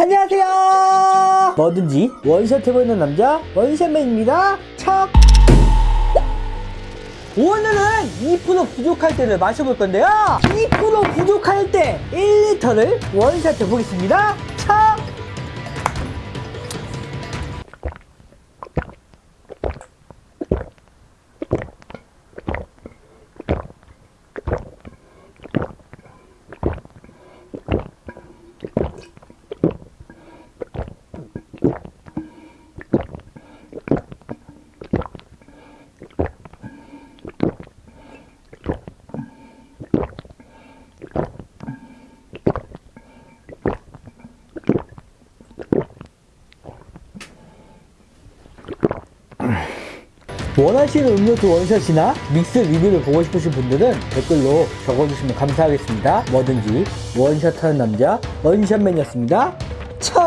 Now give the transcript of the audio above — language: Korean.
안녕하세요. 뭐든지 원샷 해보이는 남자 원샷맨입니다. 척 오늘은 2% 부족할 때를 마셔볼 건데요. 2% 부족할 때 1리터를 원샷 해보겠습니다 원하시는 음료수 원샷이나 믹스 리뷰를 보고 싶으신 분들은 댓글로 적어주시면 감사하겠습니다. 뭐든지 원샷하는 남자 원샷맨이었습니다. 척!